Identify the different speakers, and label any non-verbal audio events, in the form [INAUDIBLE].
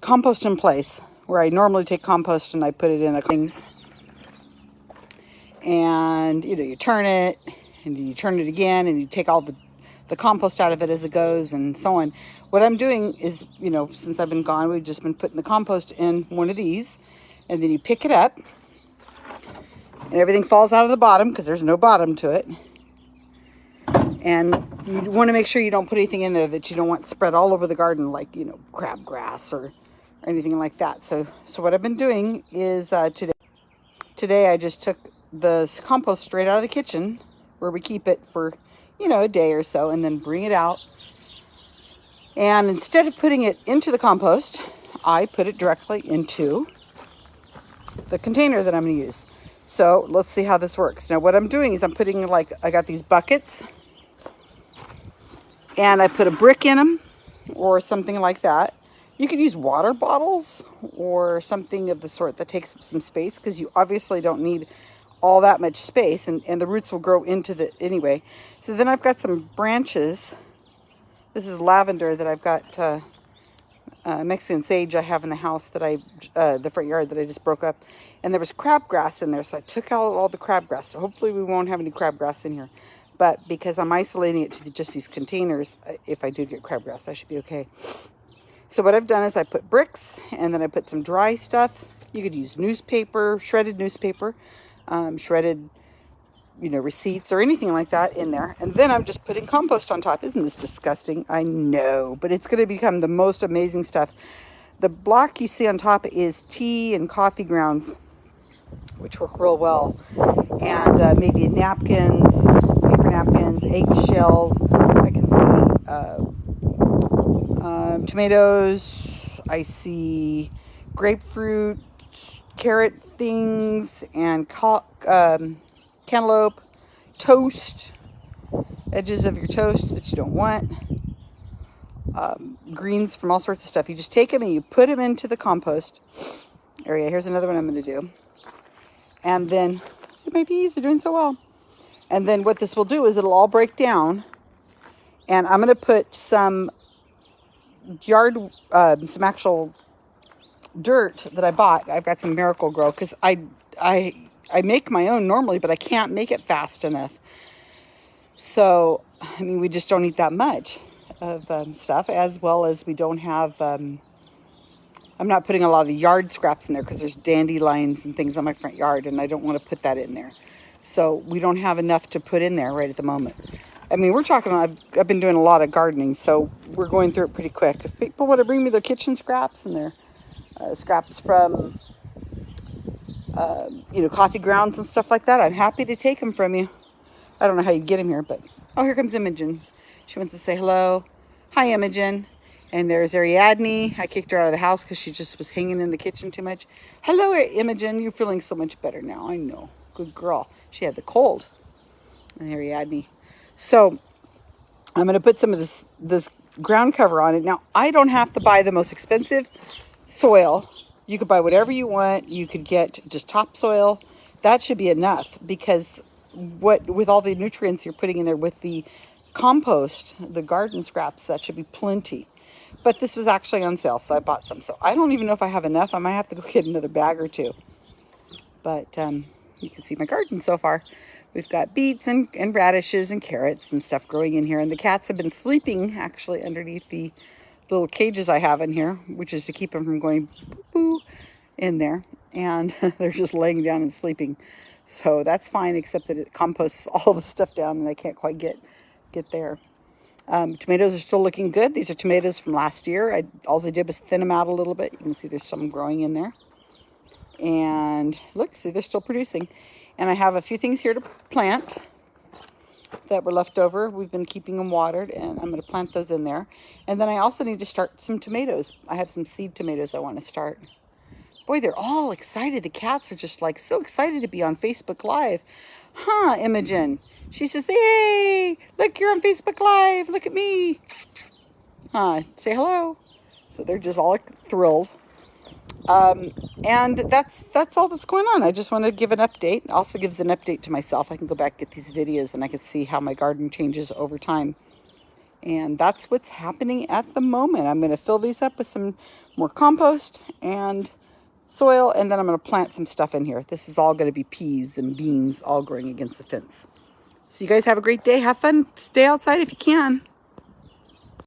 Speaker 1: compost in place where I normally take compost and I put it in a things. And, you know, you turn it and you turn it again and you take all the, the compost out of it as it goes and so on. What I'm doing is, you know, since I've been gone, we've just been putting the compost in one of these and then you pick it up and everything falls out of the bottom because there's no bottom to it. And you want to make sure you don't put anything in there that you don't want spread all over the garden, like, you know, crabgrass or, or anything like that. So, so what I've been doing is uh, today, today I just took the compost straight out of the kitchen where we keep it for, you know, a day or so and then bring it out. And instead of putting it into the compost, I put it directly into the container that I'm going to use. So let's see how this works. Now what I'm doing is I'm putting like, I got these buckets and I put a brick in them or something like that. You could use water bottles or something of the sort that takes up some space because you obviously don't need all that much space and, and the roots will grow into the anyway. So then I've got some branches. This is lavender that I've got uh, uh, Mexican sage I have in the house that I, uh, the front yard that I just broke up. And there was crabgrass in there, so I took out all the crabgrass. So hopefully we won't have any crabgrass in here. But because I'm isolating it to the, just these containers, uh, if I do get crabgrass, I should be okay. So what I've done is I put bricks and then I put some dry stuff. You could use newspaper, shredded newspaper, um, shredded you know, receipts or anything like that in there. And then I'm just putting compost on top. Isn't this disgusting? I know, but it's going to become the most amazing stuff. The block you see on top is tea and coffee grounds, which work real well. And uh, maybe napkins, paper napkins, eggshells. I can see uh, um, tomatoes. I see grapefruit, carrot things, and um, cantaloupe, toast, edges of your toast that you don't want, um, greens from all sorts of stuff. You just take them and you put them into the compost area. Here's another one I'm going to do. And then, it may be easy, doing so well. And then what this will do is it'll all break down. And I'm going to put some yard, uh, some actual dirt that I bought. I've got some Miracle-Gro because I, I I make my own normally, but I can't make it fast enough. So, I mean, we just don't eat that much of um, stuff, as well as we don't have, um, I'm not putting a lot of yard scraps in there because there's dandelions and things on my front yard, and I don't want to put that in there. So we don't have enough to put in there right at the moment. I mean, we're talking, I've, I've been doing a lot of gardening, so we're going through it pretty quick. If people want to bring me their kitchen scraps and their uh, scraps from uh, you know, coffee grounds and stuff like that, I'm happy to take them from you. I don't know how you get them here, but... Oh, here comes Imogen. She wants to say hello. Hi, Imogen. And there's Ariadne. I kicked her out of the house because she just was hanging in the kitchen too much. Hello, Imogen. You're feeling so much better now. I know. Good girl. She had the cold. And Ariadne. So, I'm going to put some of this, this ground cover on it. Now, I don't have to buy the most expensive soil you could buy whatever you want. You could get just topsoil. That should be enough because what with all the nutrients you're putting in there with the compost, the garden scraps, that should be plenty. But this was actually on sale, so I bought some. So I don't even know if I have enough. I might have to go [LAUGHS] get another bag or two. But um, you can see my garden so far. We've got beets and, and radishes and carrots and stuff growing in here. And the cats have been sleeping actually underneath the little cages I have in here, which is to keep them from going boo, in there. And [LAUGHS] they're just laying down and sleeping. So that's fine, except that it composts [LAUGHS] all the stuff down and I can't quite get, get there. Um, tomatoes are still looking good. These are tomatoes from last year. I, all I did was thin them out a little bit. You can see there's some growing in there. And look, see, they're still producing. And I have a few things here to plant that were left over. We've been keeping them watered and I'm going to plant those in there. And then I also need to start some tomatoes. I have some seed tomatoes I want to start. Boy, they're all excited. The cats are just like so excited to be on Facebook Live. Huh, Imogen? She says, hey, look, you're on Facebook Live. Look at me. Huh, say hello. So they're just all thrilled. Um, and that's that's all that's going on. I just want to give an update. Also gives an update to myself. I can go back get these videos and I can see how my garden changes over time. And that's what's happening at the moment. I'm going to fill these up with some more compost and soil, and then I'm going to plant some stuff in here. This is all going to be peas and beans all growing against the fence. So you guys have a great day. Have fun. Stay outside if you can.